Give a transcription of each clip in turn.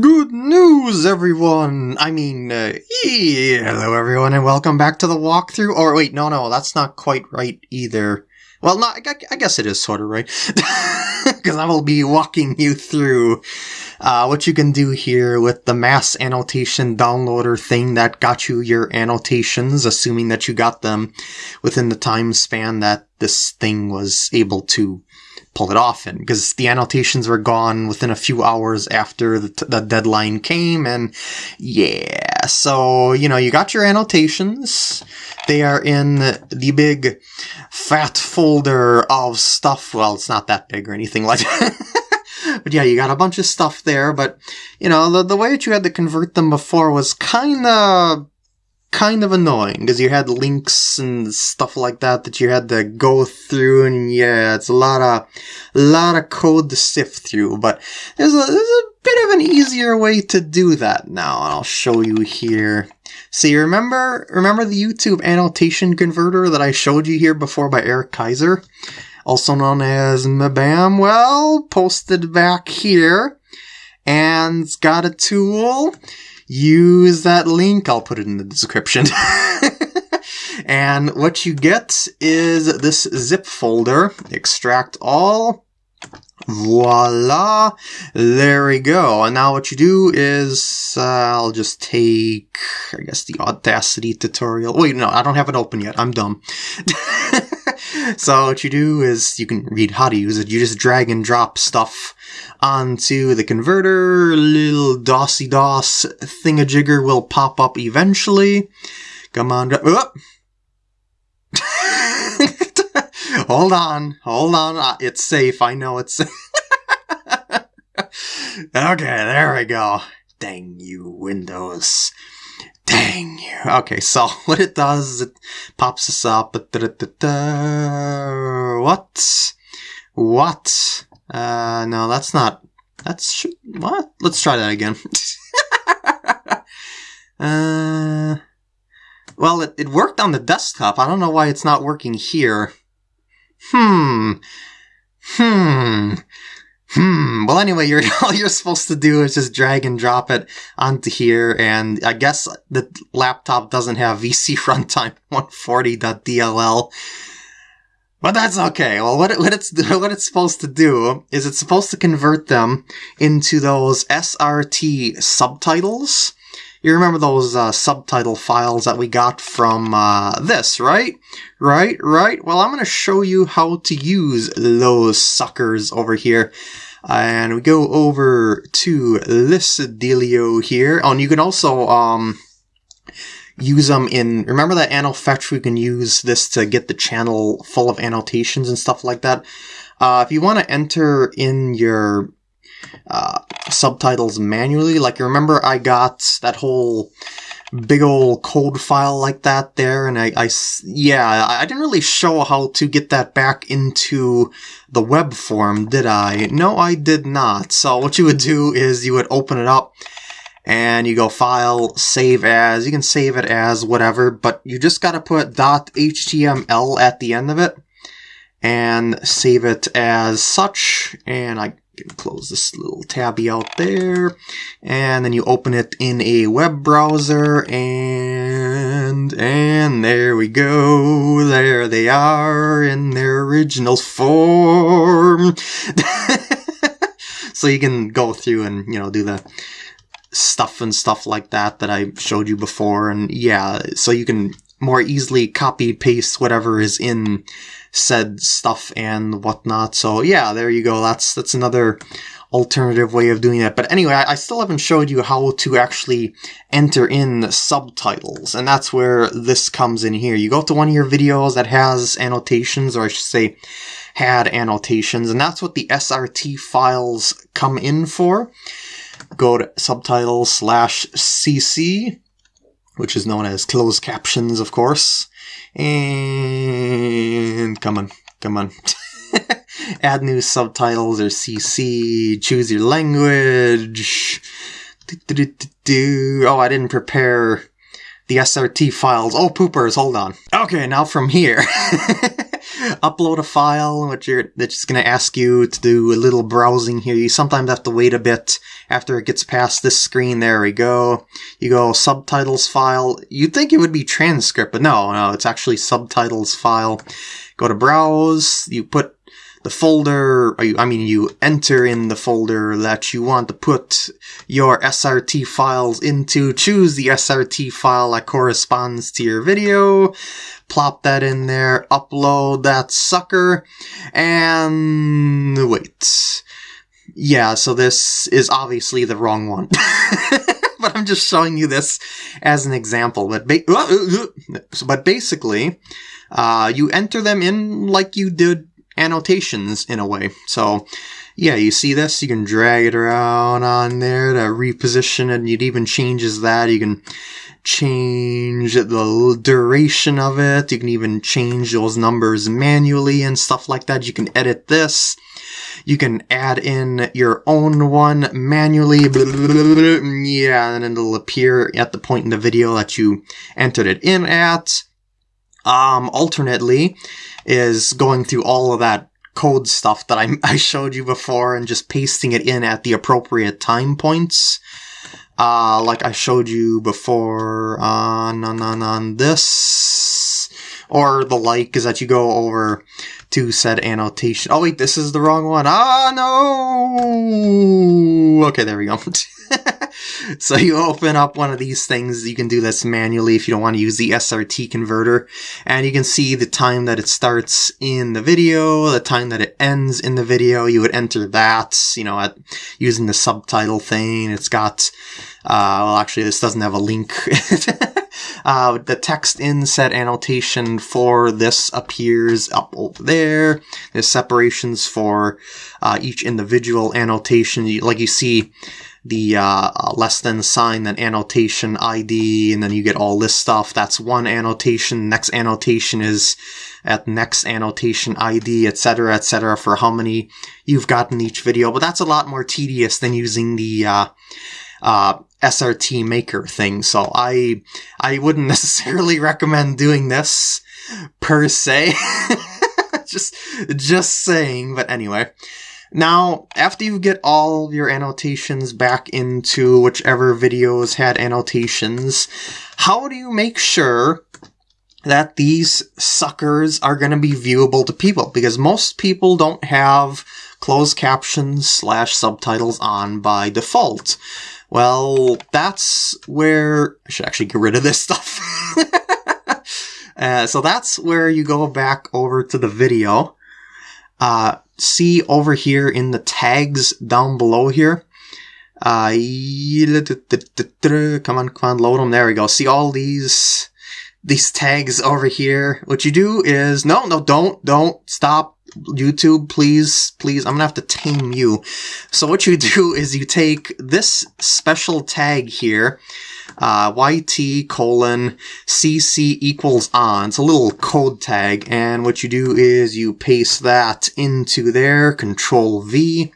Good news, everyone! I mean, uh, hello, everyone, and welcome back to the walkthrough. Or wait, no, no, that's not quite right either. Well, no, I, I guess it is sort of right. Because I will be walking you through uh, what you can do here with the mass annotation downloader thing that got you your annotations, assuming that you got them within the time span that this thing was able to pull it off. In because the annotations were gone within a few hours after the, the deadline came. And yeah so you know you got your annotations. They are in the big fat folder of stuff. Well it's not that big or anything like that. But yeah you got a bunch of stuff there. But you know the, the way that you had to convert them before was kind of kind of annoying because you had links and stuff like that that you had to go through and yeah it's a lot of a lot of code to sift through but there's a there's a bit of an easier way to do that now and I'll show you here. So you remember remember the YouTube annotation converter that I showed you here before by Eric Kaiser also known as Mabam? Well posted back here and it's got a tool use that link. I'll put it in the description. and what you get is this zip folder. Extract all. Voila! There we go. And now what you do is, uh, I'll just take, I guess, the Audacity tutorial. Wait, no, I don't have it open yet. I'm dumb. so what you do is, you can read how to use it. You just drag and drop stuff onto the converter. Little DOSy DOS thingamajigger will pop up eventually. Come on, hold on, hold on. Uh, it's safe. I know it's okay, there we go. Dang you, Windows. Dang you. Okay, so what it does, it pops us up. What? What? Uh, no, that's not. That's what? Let's try that again. uh, well, it, it worked on the desktop. I don't know why it's not working here. Hmm. Hmm. Hmm. Well, anyway, you're, all you're supposed to do is just drag and drop it onto here, and I guess the laptop doesn't have VC runtime 140.dll. But that's okay. Well, what, it, what it's what it's supposed to do is it's supposed to convert them into those SRT subtitles. You remember those uh, subtitle files that we got from uh, this, right? Right, right. Well, I'm going to show you how to use those suckers over here. And we go over to this dealio here. Oh, and you can also um, use them in, remember that anno fetch, we can use this to get the channel full of annotations and stuff like that. Uh, if you want to enter in your uh, subtitles manually, like you remember I got that whole big old code file like that there and I, I yeah I didn't really show how to get that back into the web form did I? No I did not. So what you would do is you would open it up and you go file, save as, you can save it as whatever, but you just gotta put .html at the end of it and save it as such, and I can close this little tabby out there, and then you open it in a web browser, and, and there we go, there they are in their original form. so you can go through and, you know, do the stuff and stuff like that that I showed you before. And yeah, so you can more easily copy paste whatever is in said stuff and whatnot. So yeah, there you go. That's, that's another alternative way of doing that. But anyway, I still haven't showed you how to actually enter in subtitles, and that's where this comes in here. You go to one of your videos that has annotations, or I should say, had annotations, and that's what the SRT files come in for go to subtitles slash CC, which is known as closed captions, of course. And come on, come on. Add new subtitles or CC, choose your language. Oh, I didn't prepare the SRT files. Oh, poopers, hold on. Okay, now from here. upload a file, which you're that's just going to ask you to do a little browsing here. You sometimes have to wait a bit after it gets past this screen. There we go. You go subtitles file. You'd think it would be transcript, but no, no, it's actually subtitles file. Go to browse. You put the folder, I mean, you enter in the folder that you want to put your SRT files into, choose the SRT file that corresponds to your video, plop that in there, upload that sucker, and wait. Yeah, so this is obviously the wrong one. but I'm just showing you this as an example. But, ba but basically, uh, you enter them in like you did annotations in a way. So yeah, you see this? You can drag it around on there to reposition it, and it even changes that. You can change the duration of it. You can even change those numbers manually and stuff like that. You can edit this. You can add in your own one manually. Yeah, and it'll appear at the point in the video that you entered it in at. Um, alternately, is going through all of that code stuff that I, I showed you before and just pasting it in at the appropriate time points. Uh, like I showed you before on, on, on, on this. Or the like is that you go over to said annotation. Oh wait, this is the wrong one. Ah, no! Okay, there we go. so you open up one of these things. You can do this manually if you don't want to use the SRT converter. And you can see the time that it starts in the video, the time that it ends in the video. You would enter that, you know, at using the subtitle thing. It's got, uh, well, actually, this doesn't have a link. Uh, the text inset annotation for this appears up over there. There's separations for uh, each individual annotation. Like you see, the uh, less than sign, then annotation ID, and then you get all this stuff. That's one annotation. Next annotation is at next annotation ID, etc., etc., for how many you've gotten each video. But that's a lot more tedious than using the uh, uh, SRT maker thing. So I I wouldn't necessarily recommend doing this per se. just just saying. But anyway. Now, after you get all your annotations back into whichever videos had annotations, how do you make sure that these suckers are going to be viewable to people? Because most people don't have closed captions slash subtitles on by default. Well, that's where I should actually get rid of this stuff. uh, so that's where you go back over to the video. Uh, see over here in the tags down below here. Uh, come on, come on, load them. There we go. See all these, these tags over here. What you do is, no, no, don't, don't stop. YouTube, please, please, I'm gonna have to tame you. So what you do is you take this special tag here, uh, YT colon CC equals on. It's a little code tag, and what you do is you paste that into there, Control V,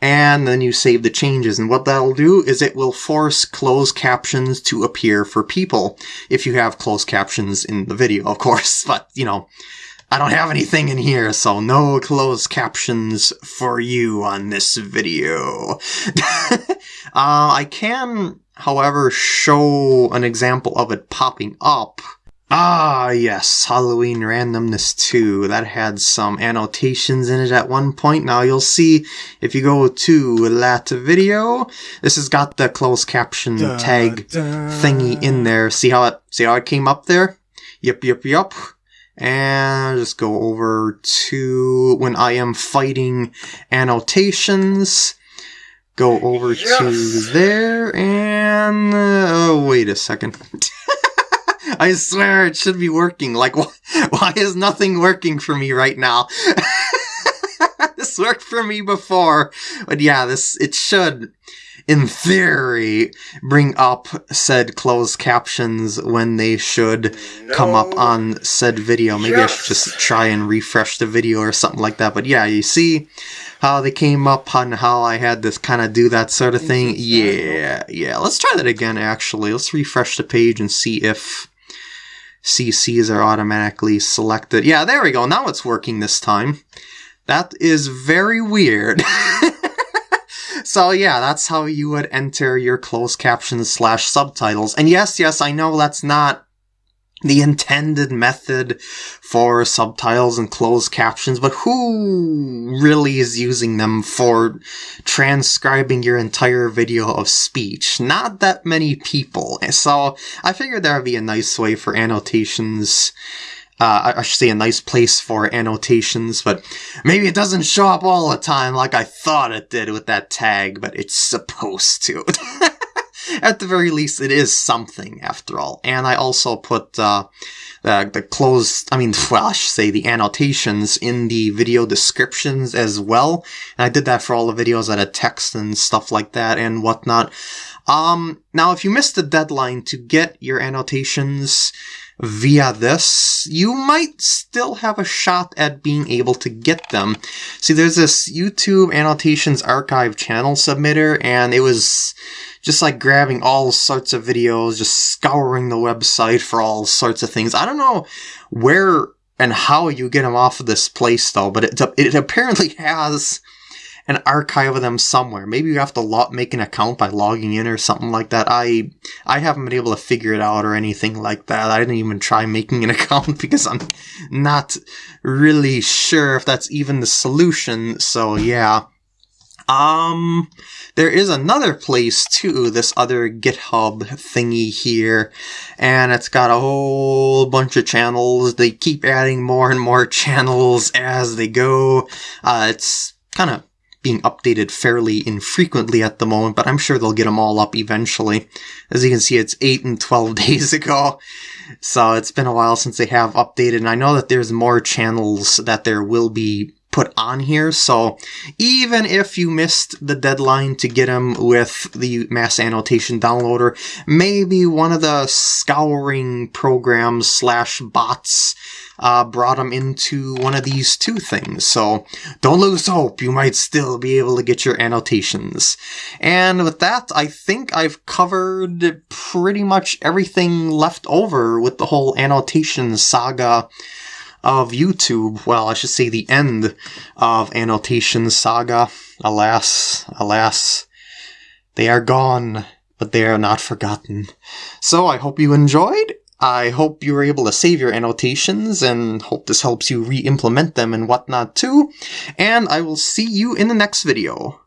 and then you save the changes. And what that'll do is it will force closed captions to appear for people, if you have closed captions in the video, of course. But, you know, I don't have anything in here, so no closed captions for you on this video. uh, I can however, show an example of it popping up. Ah, yes, Halloween Randomness 2. That had some annotations in it at one point. Now you'll see if you go to that video, this has got the closed caption da, tag da. thingy in there. See how it, see how it came up there? Yep, yep, yep. And just go over to when I am fighting annotations. Go over yes. to there and uh, oh wait a second. I swear it should be working. Like wh- why is nothing working for me right now this worked for me before but yeah this it should in theory bring up said closed captions when they should no. come up on said video maybe yes. i should just try and refresh the video or something like that but yeah you see how they came up on how I had to kind of do that sort of thing. Yeah, yeah. Let's try that again, actually. Let's refresh the page and see if CCs are automatically selected. Yeah, there we go. Now it's working this time. That is very weird. so yeah, that's how you would enter your closed captions slash subtitles. And yes, yes, I know that's not the intended method for subtitles and closed captions, but who really is using them for transcribing your entire video of speech? Not that many people. So I figured there would be a nice way for annotations uh, I should say a nice place for annotations, but maybe it doesn't show up all the time like I thought it did with that tag, but it's supposed to. At the very least, it is something after all. And I also put uh, the, the closed, I mean, well, I should say the annotations in the video descriptions as well. And I did that for all the videos that had text and stuff like that and whatnot. Um, now, if you missed the deadline to get your annotations, via this, you might still have a shot at being able to get them. See, there's this YouTube Annotations Archive channel submitter, and it was just like grabbing all sorts of videos, just scouring the website for all sorts of things. I don't know where and how you get them off of this place though, but it, it apparently has an archive of them somewhere. Maybe you have to lo- make an account by logging in or something like that. I I haven't been able to figure it out or anything like that. I didn't even try making an account because I'm not really sure if that's even the solution. So yeah. Um, there is another place too, this other GitHub thingy here, and it's got a whole bunch of channels. They keep adding more and more channels as they go. Uh, it's kind of being updated fairly infrequently at the moment, but I'm sure they'll get them all up eventually. As you can see, it's 8 and 12 days ago, so it's been a while since they have updated, and I know that there's more channels that there will be put on here, so even if you missed the deadline to get them with the mass annotation downloader, maybe one of the scouring programs slash bots uh, brought them into one of these two things. So don't lose hope. You might still be able to get your annotations. And with that, I think I've covered pretty much everything left over with the whole annotation saga of YouTube. Well, I should say the end of annotation saga. Alas, alas, they are gone, but they are not forgotten. So I hope you enjoyed, I hope you were able to save your annotations and hope this helps you re-implement them and whatnot too. And I will see you in the next video.